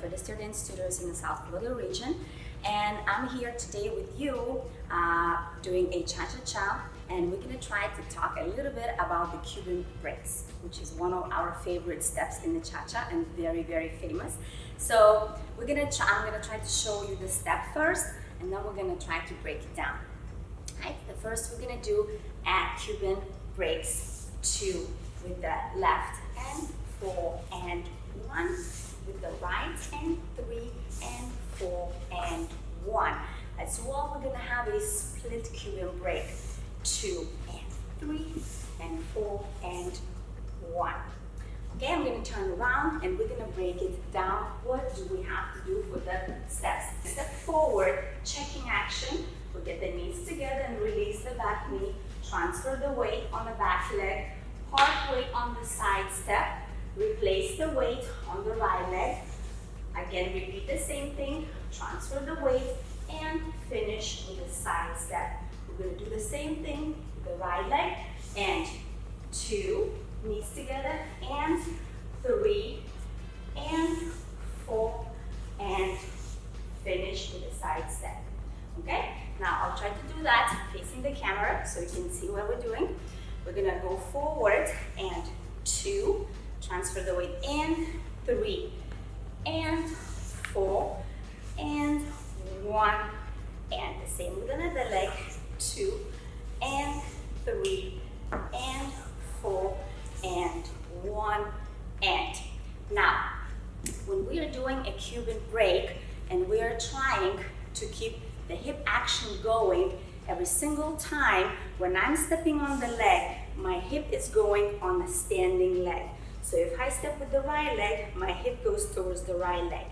the Fred Astaire Dance Studios in the South Florida region. And I'm here today with you uh, doing a cha-cha-cha and we're gonna try to talk a little bit about the Cuban breaks, which is one of our favorite steps in the cha-cha and very, very famous. So we're gonna I'm gonna try to show you the step first and then we're gonna try to break it down. Right, the first we're gonna do add Cuban breaks two with the left and four and one with the right and three and four and one. As well, we're gonna have a split Cuban break, two and three and four and one. Okay, I'm gonna turn around and we're gonna break it down. What do we have to do for the steps? Step forward, checking action. We'll get the knees together and release the back knee. Transfer the weight on the back leg. Weight on the side step. Replace the weight on the right leg. Again, repeat the same thing. Transfer the weight and finish with a side step. We're going to do the same thing with the right leg and two, knees together, and three, and four, and finish with a side step. Okay? Now I'll try to do that facing the camera so you can see what we're doing. We're gonna go forward and two, transfer the weight in, three, and four, and one, and the same with another leg, two, and three, and four, and one, and. Now, when we are doing a Cuban break and we are trying to keep the hip action going every single time when I'm stepping on the leg, my hip is going on the standing leg. So if I step with the right leg, my hip goes towards the right leg.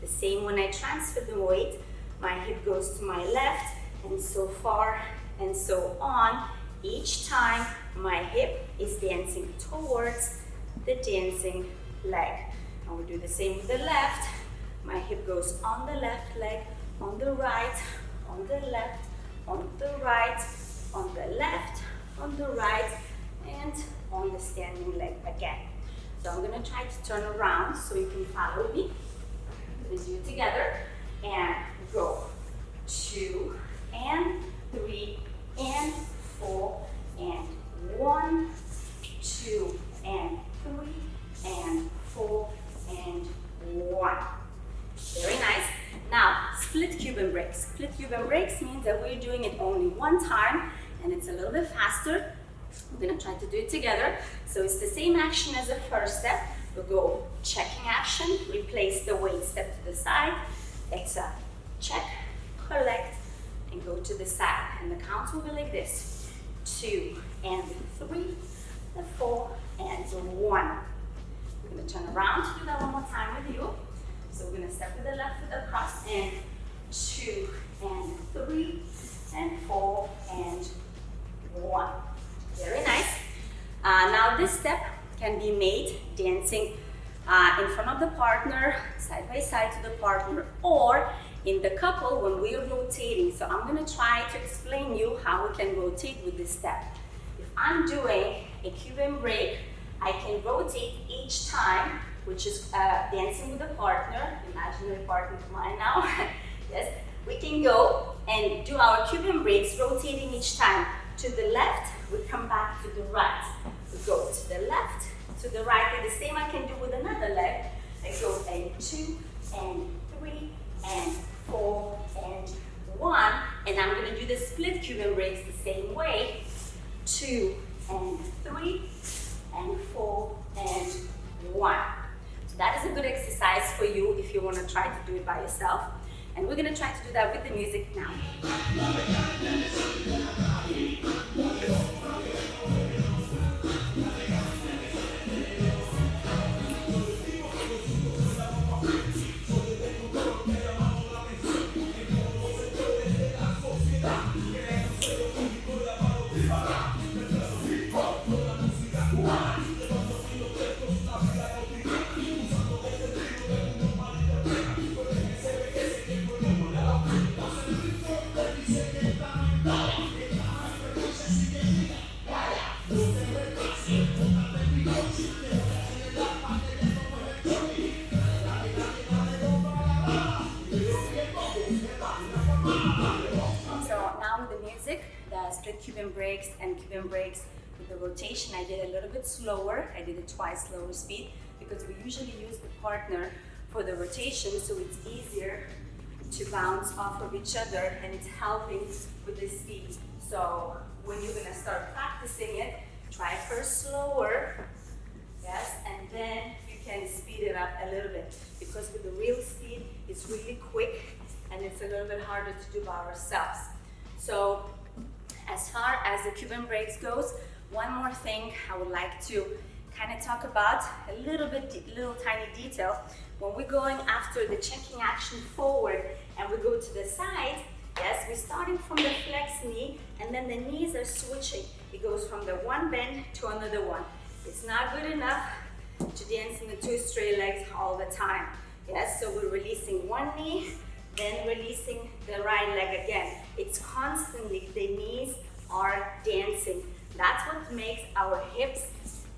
The same when I transfer the weight, my hip goes to my left and so far and so on. Each time my hip is dancing towards the dancing leg. And we do the same with the left. My hip goes on the left leg, on the right, on the left, on the right, on the left, on the right, and on the standing leg again. So I'm gonna try to turn around so you can follow me. Let's do it together. And go. Two, and three, and four, and one, two, and three, and four, and one. Very nice. Now, split Cuban breaks. Split Cuban breaks means that we're doing it only one time and it's a little bit faster. We're gonna try to do it together. So it's the same action as the first step. We'll go checking action, replace the weight, step to the side, exhale, check, collect, and go to the side. And the count will be like this. Two and three, and four and one. We're gonna turn around to do that one more time with you. So we're gonna step with the left foot across and two and three and four and one. Very nice. Uh, now this step can be made dancing uh, in front of the partner, side by side to the partner, or in the couple when we are rotating. So I'm gonna try to explain you how we can rotate with this step. If I'm doing a Cuban break, I can rotate each time which is uh, dancing with a partner, imaginary partner of mine now. yes, we can go and do our Cuban breaks, rotating each time. To the left, we come back to the right. We go to the left, to the right, and the same I can do with another leg. I go and two, and three, and four, and one. And I'm gonna do the split Cuban breaks the same way. Two, and three, and four, and one. So that is a good exercise for you if you want to try to do it by yourself. And we're going to try to do that with the music now. Cuban breaks and Cuban breaks with the rotation I did a little bit slower. I did it twice slower speed because we usually use the partner for the rotation so it's easier to bounce off of each other and it's helping with the speed. So when you're gonna start practicing it, try first slower, yes, and then you can speed it up a little bit because with the real speed, it's really quick and it's a little bit harder to do by ourselves. So as far as the Cuban breaks goes, one more thing I would like to kind of talk about a little bit, little tiny detail. When we're going after the checking action forward and we go to the side, yes, we're starting from the flex knee and then the knees are switching. It goes from the one bend to another one. It's not good enough to dance in the two straight legs all the time. Yes, so we're releasing one knee, then releasing the right leg again. It's constantly, the knees are dancing. That's what makes our hips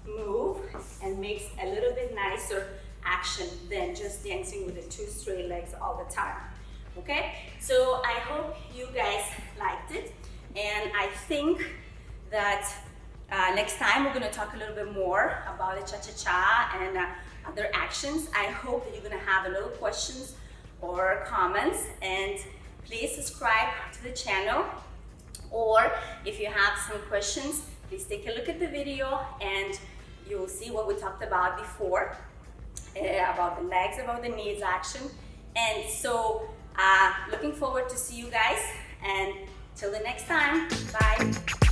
move and makes a little bit nicer action than just dancing with the two straight legs all the time. Okay, so I hope you guys liked it and I think that uh, next time we're going to talk a little bit more about the cha-cha-cha and uh, other actions. I hope that you're going to have a little questions or comments and please subscribe to the channel or if you have some questions please take a look at the video and you'll see what we talked about before uh, about the legs, about the knees action. And so uh, looking forward to see you guys and till the next time, bye.